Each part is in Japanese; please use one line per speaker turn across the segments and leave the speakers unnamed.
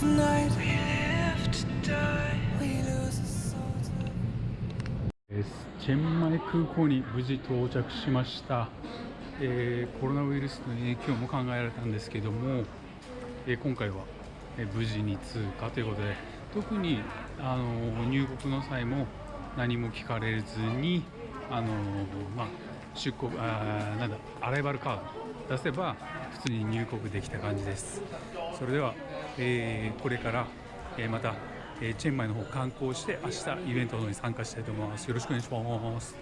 チェンマイ空港に無事到着しました、えー、コロナウイルスの影響も考えられたんですけども、えー、今回は、え、無事に通過ということで特に、あの入国の際も何も聞かれずに、あのまあ、出国あなんだアライバルカード出せば普通に入国できた感じです。それでは、えーこれから、えーまた、えーチェンマイの方観光して明日イベントの方に参加したいと思います。よろしくお願いします。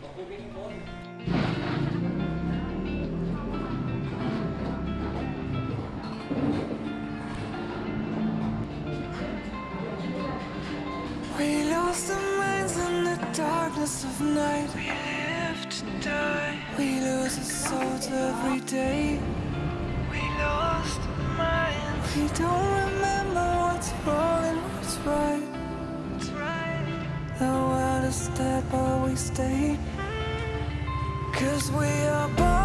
We lose our souls every day. Don't remember what's wrong and what's right. What's right. The world is dead, but we stay. Cause we are born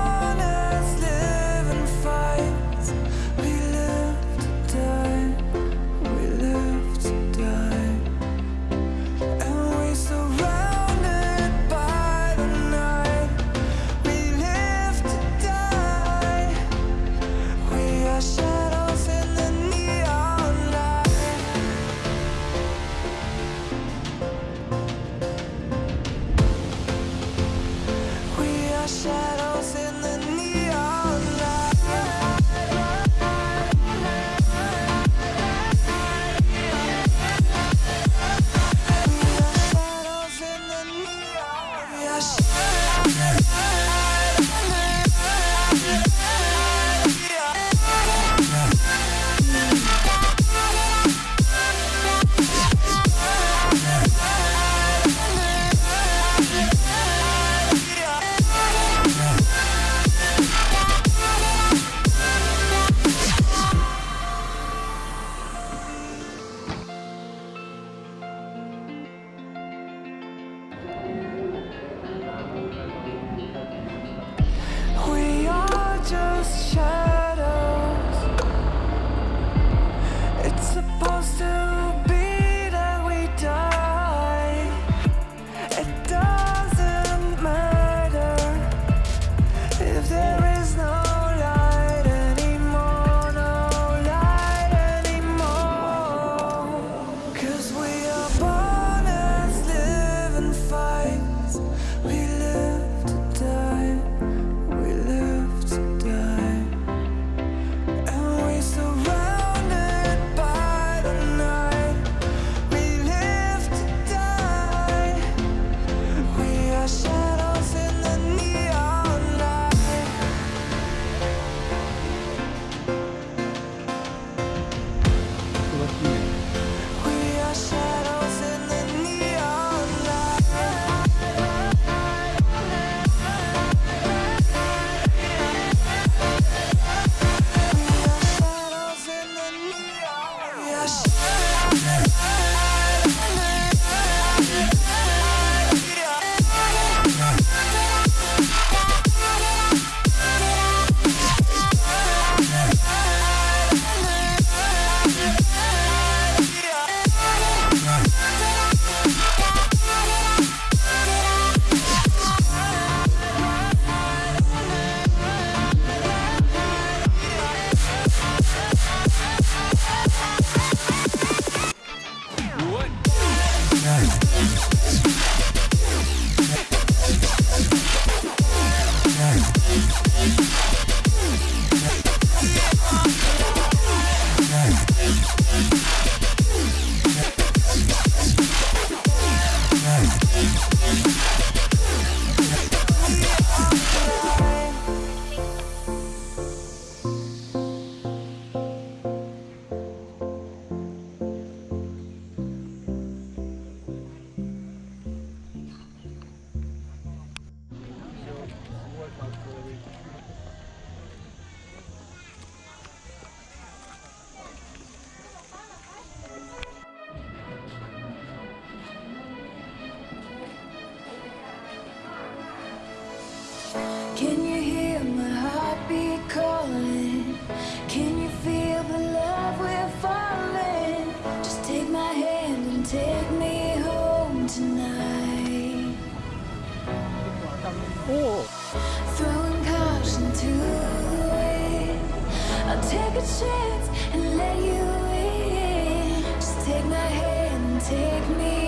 Can you hear my heartbeat calling? Can you feel the love we're falling? Just take my hand and take me home tonight.
Oh. Throwing caution to the wind. I'll take a chance and let you in. Just take my hand and take me